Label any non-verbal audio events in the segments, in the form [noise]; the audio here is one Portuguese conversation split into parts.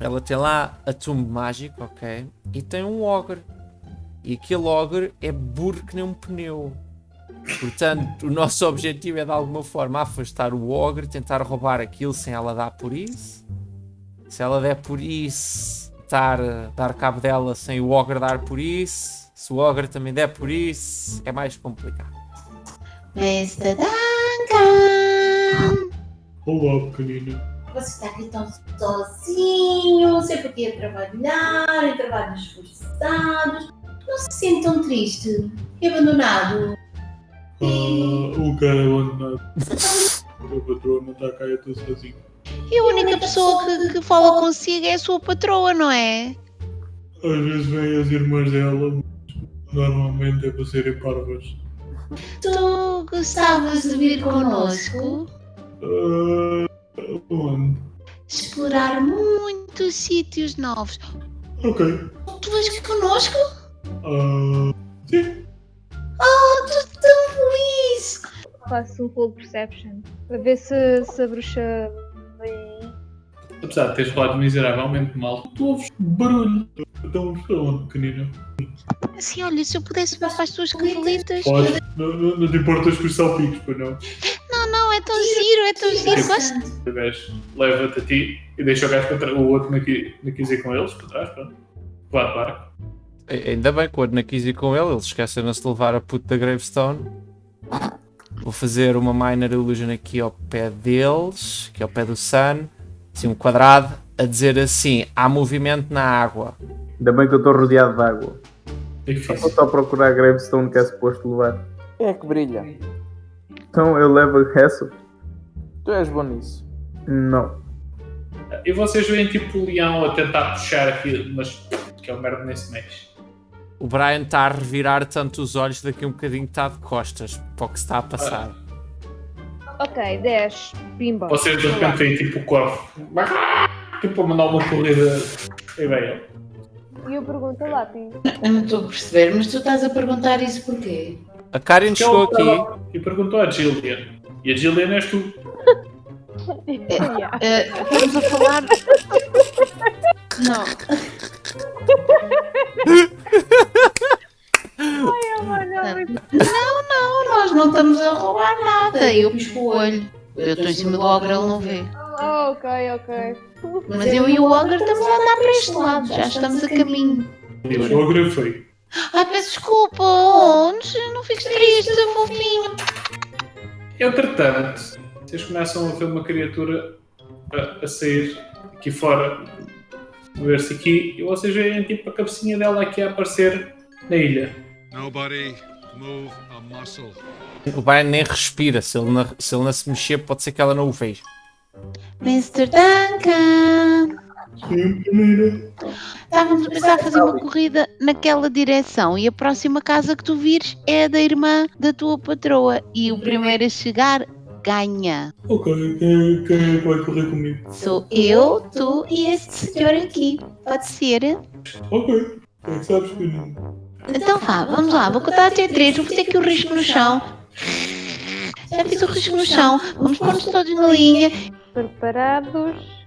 Ela tem lá a tumbo mágico, ok? E tem um ogre. E aquele ogre é burro que nem um pneu. Portanto, o nosso objetivo é de alguma forma afastar o ogre, tentar roubar aquilo sem ela dar por isso. Se ela der por isso, tentar eh, dar cabo dela sem o ogre dar por isso. Se o ogre também der por isso, é mais complicado. Mr. Duncan! Olá, pequenina. Você está aqui tão sozinho, sempre aqui a trabalhar, em trabalhos forçados. Não se sente tão triste e abandonado. Ah, o cara é abandonado. O patrão não está cá, eu estou sozinho. E a única pessoa que, que fala consigo é a sua patroa, não é? Às vezes vêm as irmãs dela, mas normalmente é para serem parvas. Tu gostavas de vir connosco? Ah, onde? Explorar Muitos sítios novos. Ok. Tu vais connosco? Ah, sim. Oh, estou tão feliz! Faço um pull perception para ver se, se a bruxa vem. Apesar de teres falado miseravelmente mal, tu ouves barulho. Então, para onde, pequenina? Assim, olha, se eu pudesse para as tuas cavalitas. Pode. Não, não, não te importas com os salpicos, pois não? Não, é tão giro, é tão giro. Gosto. O gajo leva-te a ti e deixa o gajo para trás, o outro na qui- na quis ir com eles, para trás, pronto. Vá de barco. A- Ainda bem, quando na quis ir com ele, eles esqueceram-se de levar a puta da Gravestone. Vou fazer uma Minor Illusion aqui ao pé deles, que é ao pé do Sun. Assim, um quadrado, a dizer assim: há movimento na água. Ainda bem que eu estou rodeado de água. É Vou difícil. só procurar a Gravestone que é suposto levar. Quem é que brilha? Então eu levo a Hessel? Tu és bom nisso. Não. E vocês veem tipo o leão a tentar puxar aquilo, mas que é o merda nem se mexe. O Brian está a revirar tanto os olhos, daqui um bocadinho está de costas para o que se está a passar. Ok, 10. Pimba. Vocês de repente veem tipo o corvo, tipo a mandar uma corrida e bem, E eu pergunto, Lápis, Eu não estou a perceber, mas tu estás a perguntar isso porquê? A Karen chegou aqui. e perguntou à Gillian. E a Gillian és tu. [laughs] Eh, estamos a falar. Não, Não, não, nós não estamos a roubar nada. Eu pisco o olho. Eu estou em cima do ogre, ele não vê. Oh, ok, ok. Mas eu e o ogre estamos a andar para este lado, já estamos a caminho. E o ogro foi. Ai, peço desculpa, oh, não, fiques triste, fofinho. Entretanto, vocês começam a ver uma criatura a, a sair aqui fora, mover-se aqui, e vocês veem tipo a cabecinha dela aqui a aparecer na ilha. Nobody move a muscle. O Brian nem respira. Se ele, não, se ele não se mexer, pode ser que ela não o veja. Mr. Duncan, Sim, primeira. estávamos a pensar fazer uma corrida naquela direção e a próxima casa que tu vires é a da irmã da tua patroa e o primeiro a chegar ganha. Ok, quem, quem é que vai correr comigo? sou eu, tu e este senhor aqui. Pode ser? Ok, quem é que sabes que não? Então vá, vamos lá, vou contar até três, vou fazer aqui o risco no chão. Já fiz o risco no chão, vamos pôr-nos todos na linha. Preparados.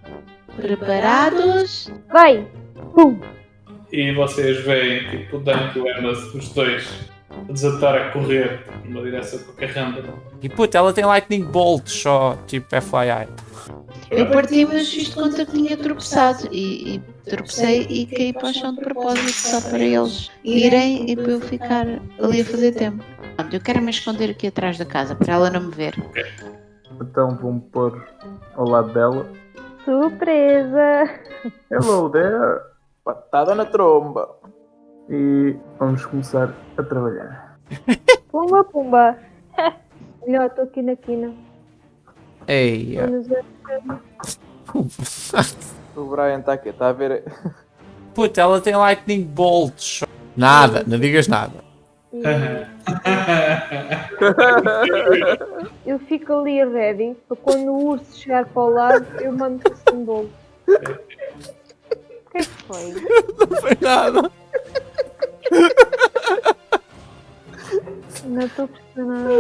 Preparados? Vai! Pum! E vocês veem tipo o Dunk e o Emma, os dois, a desatar a correr numa direção qualquer random. E puta, ela tem Lightning Bolt só, tipo FYI. Eu parti, mas fiz de conta que tinha tropeçado e, e tropecei e caí para o chão de propósito só para eles irem e para eu ficar ali a fazer tempo. Pronto, eu quero me esconder aqui atrás da casa para ela não me ver. Então vou-me pôr ao lado dela. Surpresa! Hello there! Patada na tromba. E vamos começar a trabalhar. [laughs] Pumba, pumba! [laughs] Melhor, estou aqui na quina. Ei. [laughs] O Brian está aqui, está a ver. puta, ela tem Lightning Bolt só. Nada, não digas nada. Eu fico ali ready para quando o urso chegar para o lado eu mando o um bolo. O que é que foi? Não foi nada. Não estou a perceber nada.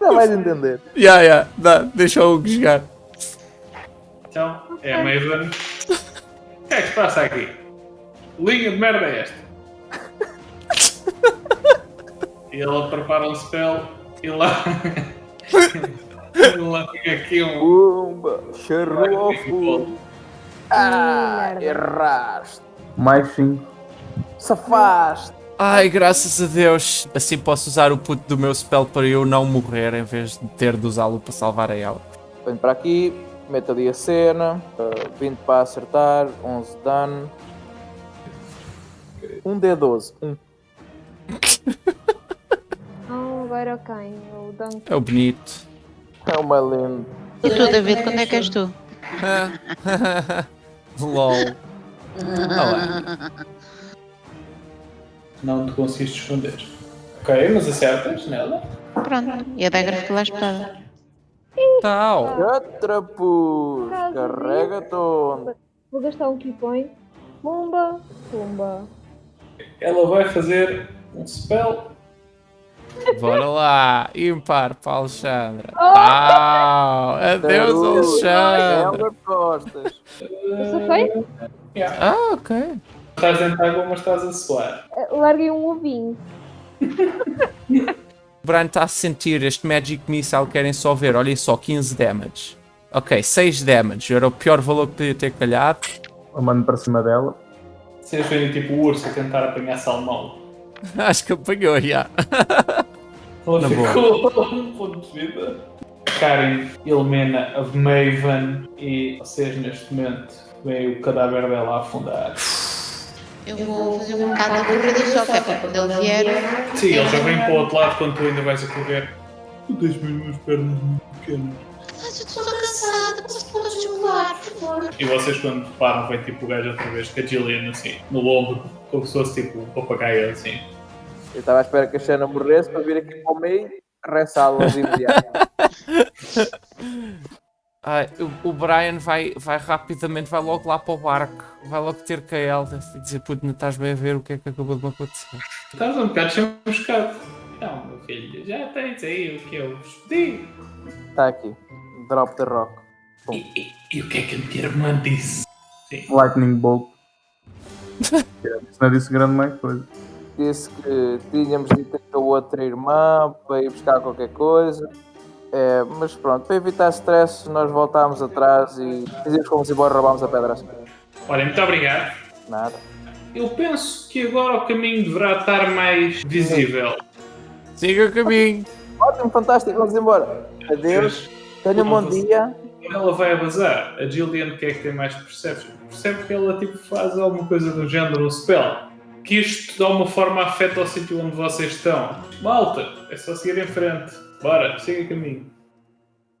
Já vais entender. Ya, ya, dá, deixa o Hugo jogar. Então, é a Maven. O que é que se passa aqui? Linha de merda é esta? E ela prepara um spell e lá. [laughs] e lá fica aqui um. Pumba, charrofo. Ah, erraste. Mais 5. Safaste. Ai, graças a Deus. Assim posso usar o puto do meu spell para eu não morrer em vez de ter de usá-lo para salvar a ela. Venho para aqui, meto ali a cena. uh, 20 para acertar, 11 de dano. 1 D12. 1. Oh, agora quem? O Dunk. É o bonito. É uma lenda. E tu, David, quando é que és tu? [laughs] LOL. Olá. Não te conseguiste esconder. Ok, mas acertas nela. Pronto, e a Dagger ficou lá espetada. Tal. Catrapus. Carrega todo. Vou gastar um key point. Pumba, pumba. Ela vai fazer um spell. Bora lá. Ímpar para a Alexandra. Tal. Adeus, Alexandra. Sou feio? Ah, ok. Estás dentro de água, mas estás a suar. Eh, Larguei um ovinho. [laughs] O Brian está a sentir este Magic Missile, querem só ver, olhem só, 15 damage. Ok, 6 damage, era o pior valor que podia ter calhado. Eu mando para cima dela. Vocês veem tipo o urso a tentar apanhar salmão. [laughs] Acho que apanhou, já. [laughs] Ela Na boa. ficou um ponto de vida. Karen, Ilmena, a Maven e vocês neste momento veem o cadáver dela a afundar. Eu vou fazer um bocado de corrida só, que é para quando ele vier. Sim, ele já vem para o outro lado quando tu ainda vais a correr. Tu tens mesmo as pernas muito pequenas. Mas eu estou cansada, posso podes voar, por favor. E vocês quando param, vem tipo o gajo outra vez com a Gillian assim, no ombro, como se fosse tipo um papagaio assim. Eu estava à espera que a Xana morresse para vir aqui para o meio e ressá-los imediato. [laughs] Ai, o, o Brian vai, vai rapidamente, vai logo lá para o barco. Vai logo ter com a Elda e dizer, puto, não estás bem a ver o que é que acabou de me acontecer. Estás um bocado chamuscado. Não, meu filho, já tens aí o que eu vos pedi. Está aqui. Drop the rock. E, e- e o que é que a minha irmã disse? Lightning Bolt. Isso não disse grande mais coisa. Disse que tínhamos de ter com a outra irmã para ir buscar qualquer coisa. É, mas pronto, para evitar stress, nós voltámos atrás e dizíamos que fomos embora roubarmos a pedra. Olha, muito obrigado. Nada. Eu penso que agora o caminho deverá estar mais visível. Siga o caminho. Ótimo, fantástico, vamos embora. Adeus, tenha um bom dia. Ela vai a bazar, a Gillian que é que tem mais percepção? Percebe que ela tipo, faz alguma coisa do género, um spell. Que isto de alguma forma afeta o sítio onde vocês estão. Malta, é só seguir em frente. Bora, siga caminho.